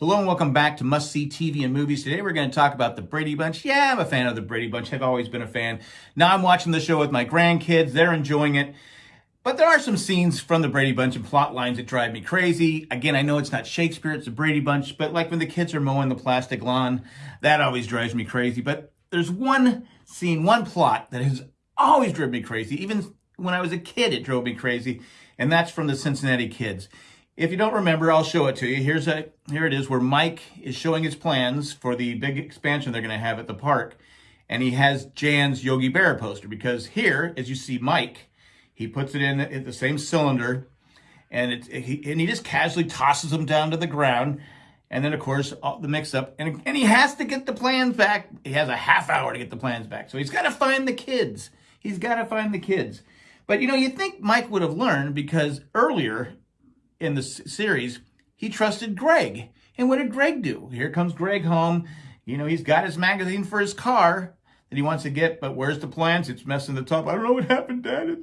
Hello and welcome back to Must See TV and Movies. Today we're going to talk about the Brady Bunch. Yeah, I'm a fan of the Brady Bunch. I've always been a fan. Now I'm watching the show with my grandkids. They're enjoying it. But there are some scenes from the Brady Bunch and plot lines that drive me crazy. Again, I know it's not Shakespeare, it's the Brady Bunch, but like when the kids are mowing the plastic lawn, that always drives me crazy. But there's one scene, one plot that has always driven me crazy. Even when I was a kid, it drove me crazy. And that's from the Cincinnati Kids. If you don't remember, I'll show it to you. Here's a here it is where Mike is showing his plans for the big expansion they're going to have at the park. And he has Jan's Yogi Berra poster because here, as you see Mike, he puts it in, the same cylinder and it, he, and he just casually tosses them down to the ground. And then, of course, the mix up. And, and he has to get the plans back. He has a half hour to get the plans back. So he's got to find the kids. He's got to find the kids. But, you know, you think Mike would have learned because earlier in the series, he trusted Greg. And what did Greg do? Here comes Greg home. You know, he's got his magazine for his car that he wants to get, but where's the plans? It's messing the top. I don't know what happened, Dad.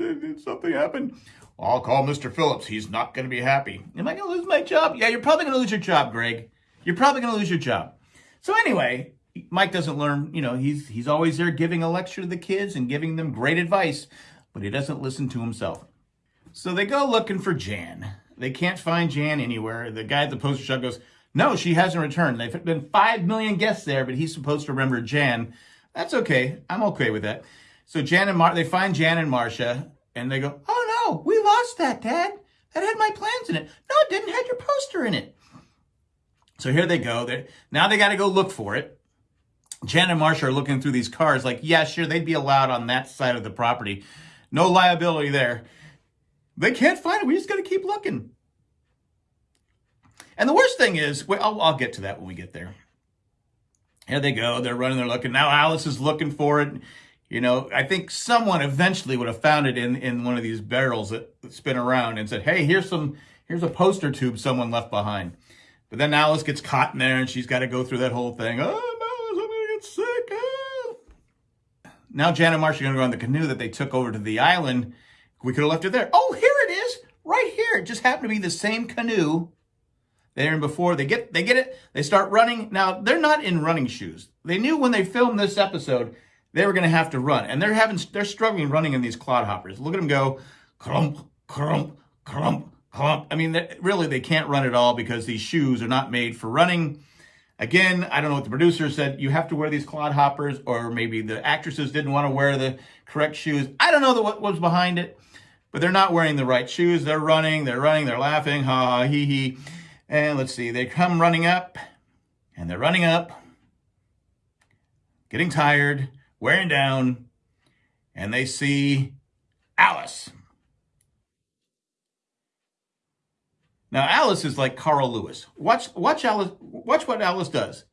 Something happened. I'll call Mr. Phillips. He's not going to be happy. Am I going to lose my job? Yeah, you're probably going to lose your job, Greg. You're probably going to lose your job. So anyway, Mike doesn't learn, you know, he's he's always there giving a lecture to the kids and giving them great advice, but he doesn't listen to himself. So they go looking for Jan. They can't find Jan anywhere. The guy at the poster shop goes, no, she hasn't returned. They've been 5 million guests there, but he's supposed to remember Jan. That's okay. I'm okay with that. So Jan and Mar they find Jan and Marcia, and they go, oh no, we lost that, Dad. That had my plans in it. No, it didn't have your poster in it. So here they go. They're, now they got to go look for it. Jan and Marcia are looking through these cars like, yeah, sure, they'd be allowed on that side of the property. No liability there. They can't find it. We just got to keep looking. And the worst thing is, well, I'll, I'll, get to that when we get there. Here they go. They're running. They're looking. Now Alice is looking for it. You know, I think someone eventually would have found it in, in one of these barrels that spin around and said, hey, here's some, here's a poster tube someone left behind. But then Alice gets caught in there and she's got to go through that whole thing. Oh, Alice, I'm going to get sick. Ah. Now Jan and Marcia are going to go on the canoe that they took over to the island we could have left it there. Oh, here it is, right here. It just happened to be the same canoe there and before. They get they get it. They start running. Now they're not in running shoes. They knew when they filmed this episode they were going to have to run, and they're having they're struggling running in these clodhoppers. Look at them go, crump, crump, crump, crump. I mean, really, they can't run at all because these shoes are not made for running. Again, I don't know what the producer said. You have to wear these clodhoppers, or maybe the actresses didn't want to wear the correct shoes. I don't know what was behind it but they're not wearing the right shoes. They're running, they're running, they're laughing, ha, ha, hee, hee. And let's see, they come running up, and they're running up, getting tired, wearing down, and they see Alice. Now, Alice is like Carl Lewis. Watch, watch Alice, watch what Alice does.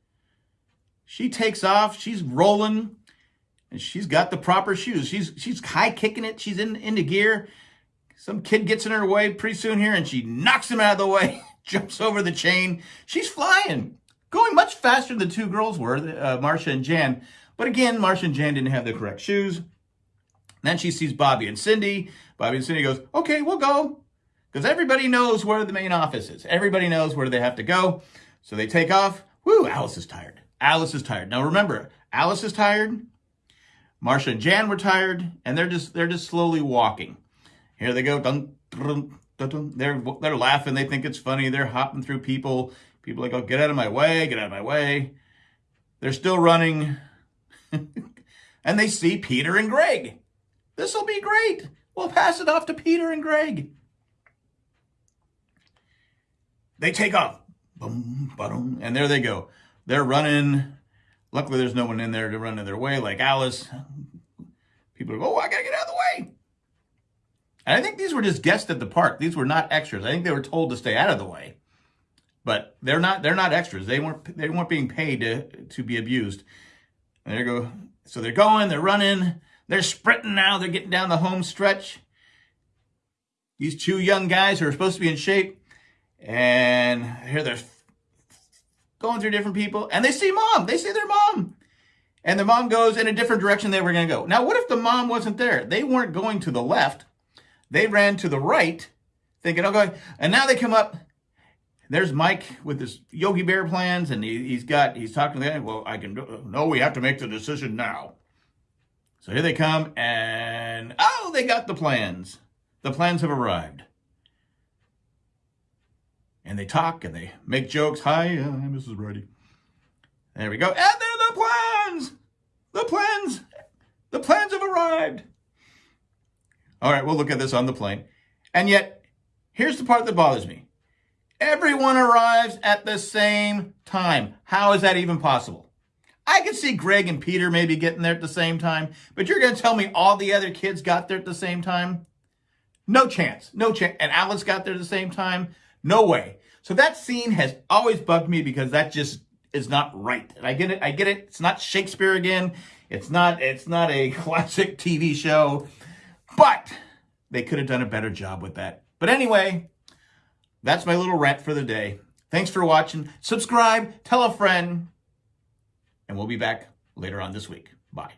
She takes off, she's rolling, and she's got the proper shoes. She's she's high kicking it, she's in into gear, some kid gets in her way pretty soon here and she knocks him out of the way, jumps over the chain. She's flying, going much faster than the two girls were, uh, Marcia and Jan. But again, Marcia and Jan didn't have the correct shoes. Then she sees Bobby and Cindy. Bobby and Cindy goes, okay, we'll go. Because everybody knows where the main office is. Everybody knows where they have to go. So they take off. Woo, Alice is tired. Alice is tired. Now remember, Alice is tired. Marcia and Jan were tired, and they're just they're just slowly walking. Here they go. They're, they're laughing. They think it's funny. They're hopping through people. People like, oh, get out of my way. Get out of my way. They're still running. and they see Peter and Greg. This will be great. We'll pass it off to Peter and Greg. They take off. Boom, boom, and there they go. They're running. Luckily, there's no one in there to run in their way like Alice. People go, oh, I got to get out of the way. And I think these were just guests at the park. These were not extras. I think they were told to stay out of the way. But they're not they're not extras. They weren't they weren't being paid to to be abused. And there you go. So they're going, they're running, they're sprinting now, they're getting down the home stretch. These two young guys who are supposed to be in shape. And here they're going through different people. And they see mom. They see their mom. And the mom goes in a different direction they were going to go. Now, what if the mom wasn't there? They weren't going to the left. They ran to the right, thinking, okay, and now they come up, there's Mike with his Yogi Bear plans, and he, he's got he's talking to them. Well, I can. No, we have to make the decision now. So here they come, and oh, they got the plans. The plans have arrived. And they talk and they make jokes. Hi, uh, Mrs. Brady. There we go. And there the plans. The plans. The plans have arrived. All right, we'll look at this on the plane. And yet, here's the part that bothers me. Everyone arrives at the same time. How is that even possible? I can see Greg and Peter maybe getting there at the same time, but you're going to tell me all the other kids got there at the same time? No chance. No chance. And Alice got there at the same time? No way. So that scene has always bugged me because that just is not right. And I get it. I get it. It's not Shakespeare again. It's not, it's not a classic TV show, but they could have done a better job with that. But anyway, that's my little rant for the day. Thanks for watching. Subscribe, tell a friend, and we'll be back later on this week. Bye.